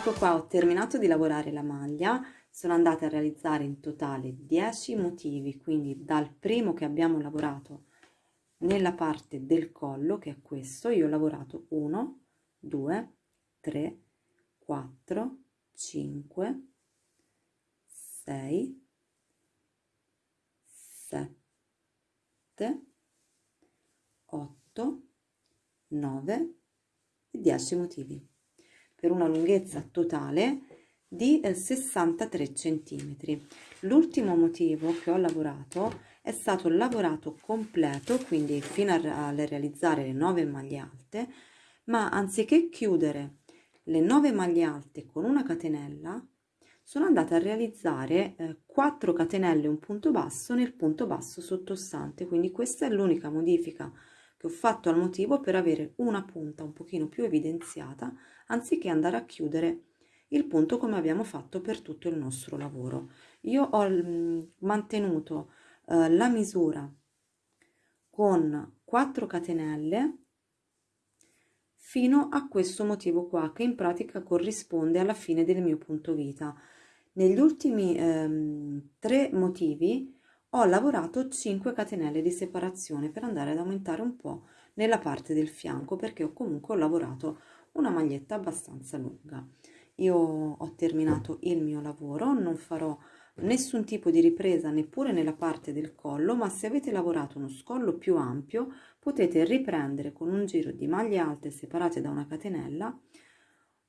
qua ho terminato di lavorare la maglia sono andata a realizzare in totale 10 motivi quindi dal primo che abbiamo lavorato nella parte del collo che è questo io ho lavorato 1 2 3 4 5 6 7 8 9 e 10 motivi per una lunghezza totale di 63 centimetri. L'ultimo motivo che ho lavorato è stato lavorato completo quindi fino a realizzare le 9 maglie alte ma anziché chiudere le 9 maglie alte con una catenella sono andata a realizzare eh, 4 catenelle un punto basso nel punto basso sottostante. Quindi questa è l'unica modifica che ho fatto al motivo per avere una punta un pochino più evidenziata anziché andare a chiudere il punto come abbiamo fatto per tutto il nostro lavoro. Io ho mm, mantenuto eh, la misura con 4 catenelle fino a questo motivo qua che in pratica corrisponde alla fine del mio punto vita. Negli ultimi ehm, tre motivi ho lavorato 5 catenelle di separazione per andare ad aumentare un po' nella parte del fianco perché ho comunque lavorato una maglietta abbastanza lunga. Io ho terminato il mio lavoro non farò nessun tipo di ripresa neppure nella parte del collo ma se avete lavorato uno scollo più ampio potete riprendere con un giro di maglie alte separate da una catenella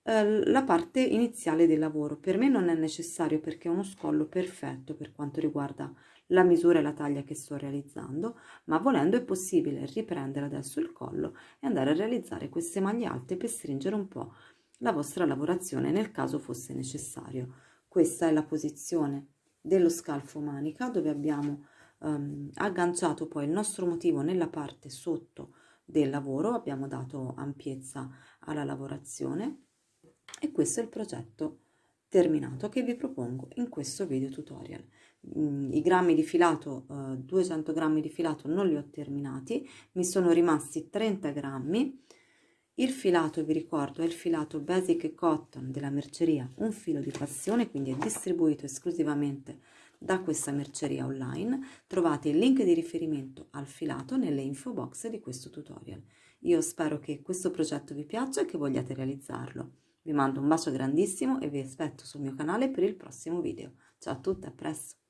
eh, la parte iniziale del lavoro. Per me non è necessario perché è uno scollo perfetto per quanto riguarda la misura e la taglia che sto realizzando, ma volendo è possibile riprendere adesso il collo e andare a realizzare queste maglie alte per stringere un po' la vostra lavorazione nel caso fosse necessario. Questa è la posizione dello scalfo manica dove abbiamo um, agganciato poi il nostro motivo nella parte sotto del lavoro, abbiamo dato ampiezza alla lavorazione e questo è il progetto terminato che vi propongo in questo video tutorial. Mm, I grammi di filato, eh, 200 grammi di filato non li ho terminati, mi sono rimasti 30 grammi. Il filato, vi ricordo, è il filato Basic Cotton della merceria Un Filo di Passione, quindi è distribuito esclusivamente da questa merceria online. Trovate il link di riferimento al filato nelle info box di questo tutorial. Io spero che questo progetto vi piaccia e che vogliate realizzarlo. Vi mando un bacio grandissimo e vi aspetto sul mio canale per il prossimo video. Ciao a tutti, a presto!